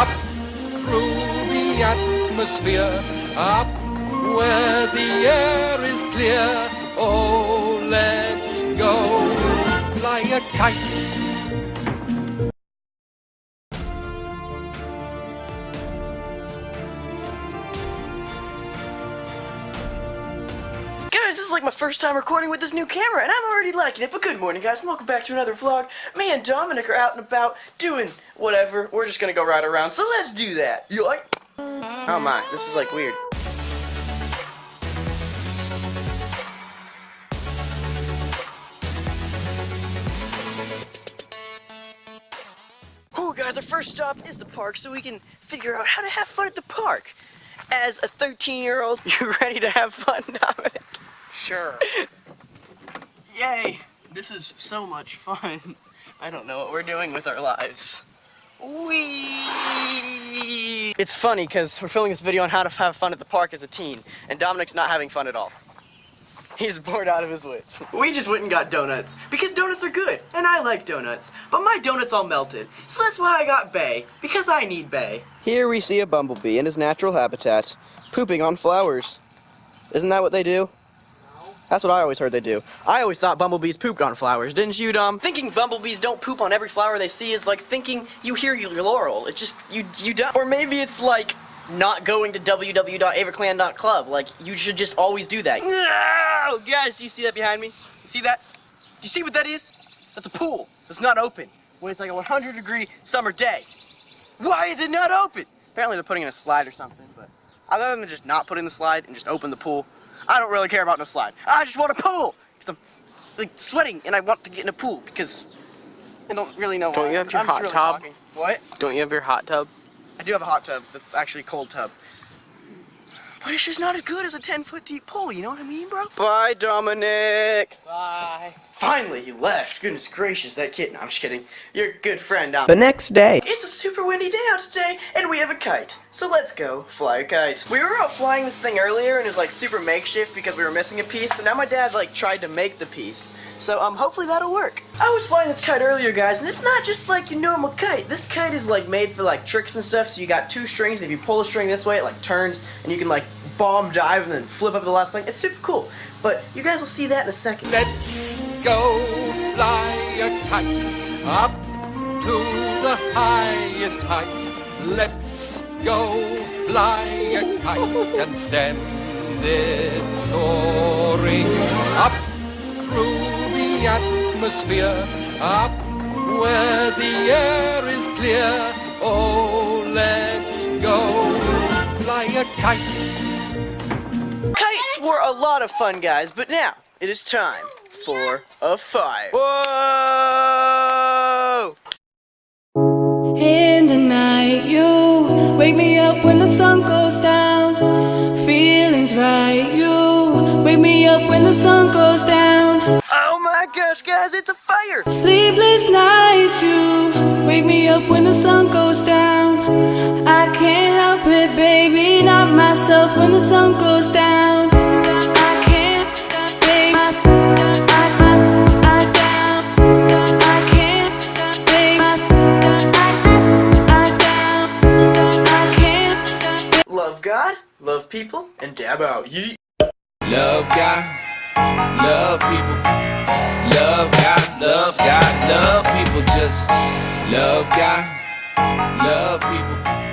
up through the atmosphere, up where the air is clear. Oh, let's go fly a kite. Like my first time recording with this new camera, and I'm already liking it. But good morning, guys, and welcome back to another vlog. Me and Dominic are out and about doing whatever. We're just gonna go ride around, so let's do that. You like? Oh my, this is like weird. Oh, guys, our first stop is the park, so we can figure out how to have fun at the park. As a 13-year-old, you ready to have fun, Dominic? Sure. Yay! This is so much fun. I don't know what we're doing with our lives. Wee! It's funny because we're filming this video on how to have fun at the park as a teen, and Dominic's not having fun at all. He's bored out of his wits. We just went and got donuts because donuts are good, and I like donuts. But my donuts all melted, so that's why I got Bay because I need Bay. Here we see a bumblebee in his natural habitat, pooping on flowers. Isn't that what they do? That's what I always heard they do. I always thought bumblebees pooped on flowers, didn't you, Dom? Thinking bumblebees don't poop on every flower they see is like thinking you hear your laurel. It just, you, you don't. Or maybe it's like not going to www.avaclan.club. Like, you should just always do that. No! Guys, do you see that behind me? You see that? Do you see what that is? That's a pool. It's not open. When it's like a 100 degree summer day. Why is it not open? Apparently they're putting in a slide or something, but other than just not put in the slide and just open the pool, I don't really care about no slide. I just want a pool! Because I'm like sweating and I want to get in a pool because I don't really know Don't why. you have your I'm hot really tub? talking. What? Don't you have your hot tub? I do have a hot tub that's actually a cold tub. But it's just not as good as a 10 foot deep pool, you know what I mean, bro? Bye, Dominic! Bye. Finally, he left. Goodness gracious, that kid. No, I'm just kidding. You're a good friend, Dom. The next day. It's a super windy day out today, and we have a kite. So let's go fly a kite. We were out flying this thing earlier, and it was like super makeshift because we were missing a piece. So now my dad like tried to make the piece. So um, hopefully that'll work. I was flying this kite earlier, guys, and it's not just like your normal kite. This kite is like made for like tricks and stuff. So you got two strings. And if you pull a string this way, it like turns, and you can like bomb dive and then flip up the last thing. It's super cool. But you guys will see that in a second. Let's go fly a kite up to the highest height. Let's go fly a kite and send it soaring up through the atmosphere, up where the air is clear. Oh, let's go fly a kite. Kites were a lot of fun, guys, but now it is time for a fire. Whoa! In the night, you wake me up when the sun goes down. Feelings right, you wake me up when the sun goes down. Gosh, guys, it's a fire! Sleepless nights, you wake me up when the sun goes down. I can't help it, baby, not myself when the sun goes down. I can't, baby, I, I, I, I down. I can't, baby, I, I, I down. I can't. Love God, love people, and dab out. Yeet. Love God, love people. Love God, love God, love people. Just love God, love people.